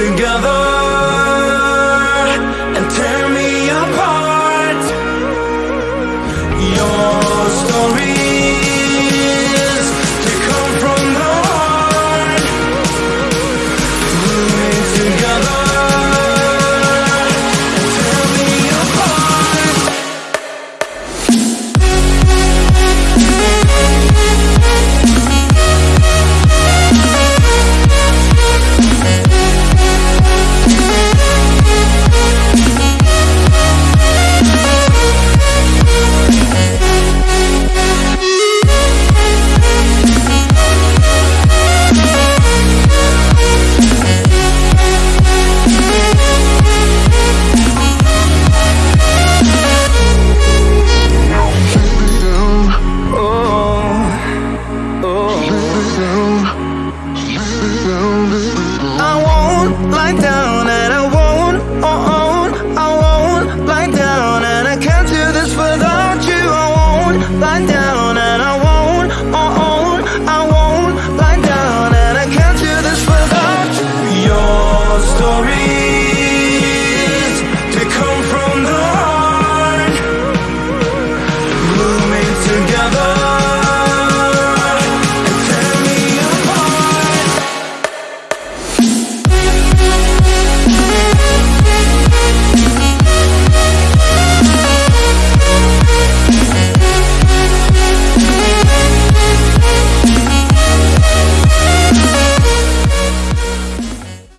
together and tear me apart. You're down.